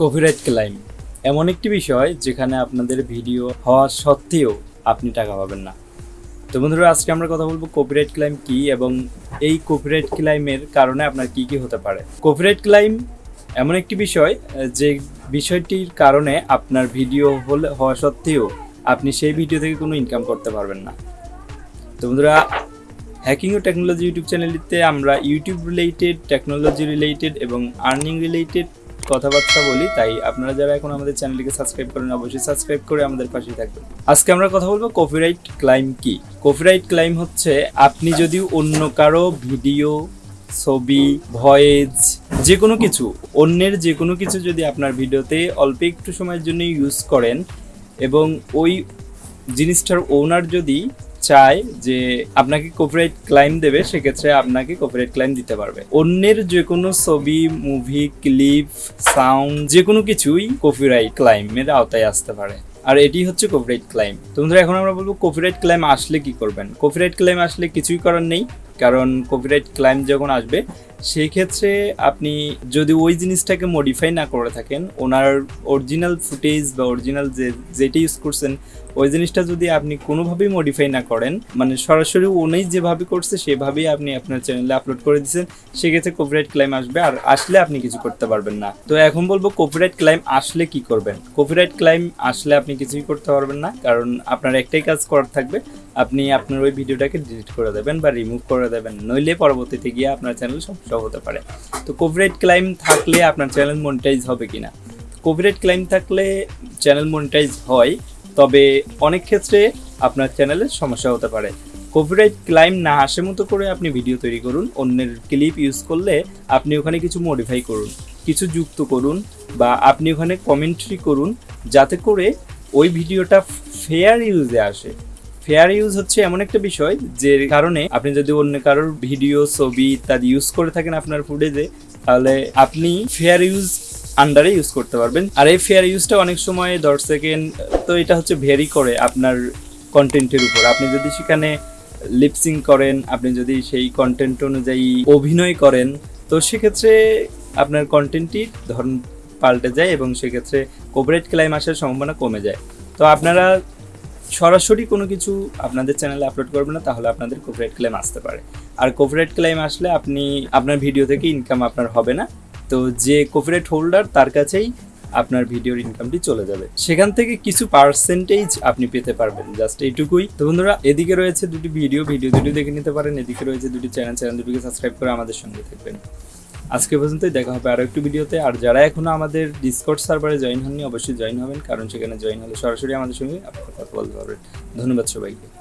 Copyright claim এমন একটি বিষয় যেখানে আপনাদের ভিডিও হওয়া সত্ত্বেও আপনি টাকা পাবেন না। তো বন্ধুরা, আজকে আমরা কথা বলব কপিরাইট ক্লাইম কি এবং এই কপিরাইট ক্লাইমের কারণে আপনার কি কি হতে পারে। কপিরাইট ক্লাইম এমন একটি বিষয়, যে বিষয়টির কারণে আপনার ভিডিও হলে, হওয়া সত্ত্বেও আপনি সেই ভিডিও থেকে কোনো ইনকাম করতে পারবেন না। তো বন্ধুরা হ্যাকিং ও টেকনোলজি ইউটিউব চ্যানেলটিতে আমরা ইউটিউব রিলেটেড টেকনোলজি রিলেটেড এবং আর্নিং রিলেটেড কথাবার্তা বলি, তাই আপনারা যারা এখন আমাদের চ্যানেলটিকে সাবস্ক্রাইব করেন, অবশ্যই সাবস্ক্রাইব করে আমাদের পাশে থাকবেন। আজকে আমরা কথা বলব কপিরাইট ক্লাইম কি? কপিরাইট ক্লাইম হচ্ছে আপনি যদি অন্য কারও ভিডিও ছবি ভয়েস যে কোনো কিছু, অন্যের যে কোনো কিছু যদি আপনার ভিডিওতে অল্প একটু সময়ের জন্য ইউজ করেন এবং ওই জিনিসটার ওনার যদি চায় যে আপনাকে কপিরাইট ক্লাইম দেবে, সেক্ষেত্রে আপনাকে কপিরাইট ক্লাইম দিতে পারবে। অন্যের যে কোনো ছবি মুভি ক্লিপ সাউন্ড যে কোনো কিছুই কপিরাইট ক্লাইমের আওতায় আসতে পারে। আর এটি হচ্ছে কপিরাইট ক্লাইম তো বন্ধুরা, এখন আমরা বলব কপিরাইট ক্লাইম আসলে কি করবেন? কপিরাইট ক্লাইম আসলে কিছুই করার নেই, কারণ কপিরাইট ক্লাইম যখন আসবে সেই ক্ষেত্রে আপনি যদি ওই জিনিসটাকে মডিফাই না করে থাকেন, ওনার অরিজিনাল ফুটেজ বা অরিজিনাল যে, যেটা ইউজ করছেন, ওই জিনিসটা যদি আপনি কোনোভাবেই মডিফাই না করেন মানে সরাসরি উনি যেভাবে করছে, সেভাবেই আপনি আপনার চ্যানেলে আপলোড করে দিচ্ছেন, সেক্ষেত্রে কপিরাইট ক্লাইম আসবে আর আসলে আপনি কিছু করতে পারবেন না। তো এখন বলব কপিরাইট ক্লাইম আসলে কি করবেন? কপিরাইট ক্লাইম আসলে আপনি কিছুই করতে পারবেন না, কারণ আপনার একটাই কাজ করার থাকবে, আপনি আপনার ওই ভিডিওটাকে ডিলিট করে দেবেন বা রিমুভ করে দেবেন, নইলে পরবর্তীতে গিয়ে আপনার চ্যানেল সমস্যা হতে পারে। তো কপিরাইট ক্লাইম থাকলে আপনার চ্যানেল মনিটাইজ হবে কিনা? কপিরাইট ক্লাইম থাকলে চ্যানেল মনিটাইজ হয়, তবে অনেক ক্ষেত্রে আপনার চ্যানেলে সমস্যা হতে পারে। কপিরাইট ক্লাইম না আসে মতো করে আপনি ভিডিও তৈরি করুন, অন্যের ক্লিপ ইউজ করলে আপনি ওখানে কিছু মডিফাই করুন, কিছু যুক্ত করুন, বা আপনি ওখানে কমেন্ট্রি করুন, যাতে করে ওই ভিডিওটা ফেয়ার ইউজে আসে। ফেয়ার ইউজ হচ্ছে এমন একটা বিষয় যে কারণে আপনি যদি অন্য কারোর ভিডিও ছবি ইত্যাদি ইউজ করে থাকেন আপনার ফুটেজে তাহলে আপনি ফেয়ার ইউজ আন্ডারে ইউজ করতে পারবেন। আর এই ফেয়ার ইউজটা অনেক সময়, দশ সেকেন্ড তো এটা হচ্ছে ভেরি করে আপনার কন্টেন্টের উপর। আপনি যদি সেখানে লিপসিং করেন, আপনি যদি সেই কন্টেন্ট অনুযায়ী অভিনয় করেন, তো সেক্ষেত্রে আপনার কন্টেন্টটি ধরন পাল্টে যায় এবং সেক্ষেত্রে কোপারেট ক্লাইম আসার সম্ভাবনা কমে যায়। তো আপনারা সরাসরি কোনো কিছু আপনাদের চ্যানেলে আপলোড করবে না, তাহলে আপনাদের কপিরাইট ক্লেম আসতে পারে। আর কপিরাইট ক্লেম আসলে আপনি আপনার ভিডিও থেকে ইনকাম আপনার হবে না। তো যে কপিরাইট হোল্ডার তার কাছেই আপনার ভিডিওর ইনকামটি চলে যাবে। সেখান থেকে কিছু পার্সেন্টেজ আপনি পেতে পারবেন জাস্ট এইটুকুই। তো বন্ধুরা, এদিকে রয়েছে দুটি ভিডিও ভিডিও দুটি দেখে নিতে পারেন। এদিকে রয়েছে দুটি চ্যানেল চ্যানেল দুটিকে সাবস্ক্রাইব করে আমাদের সঙ্গে থাকবেন। আজকে পর্যন্তই, দেখা হবে আরও একটু ভিডিওতে আর যারা এখনও আমাদের ডিসকর্ড সার্ভারে জয়েন হননি, অবশ্যই জয়েন হবেন, কারণ সেখানে জয়েন হলে সরাসরি আমাদের সঙ্গে আপনার কথা বলতে পারবেন। ধন্যবাদ সবাইকে।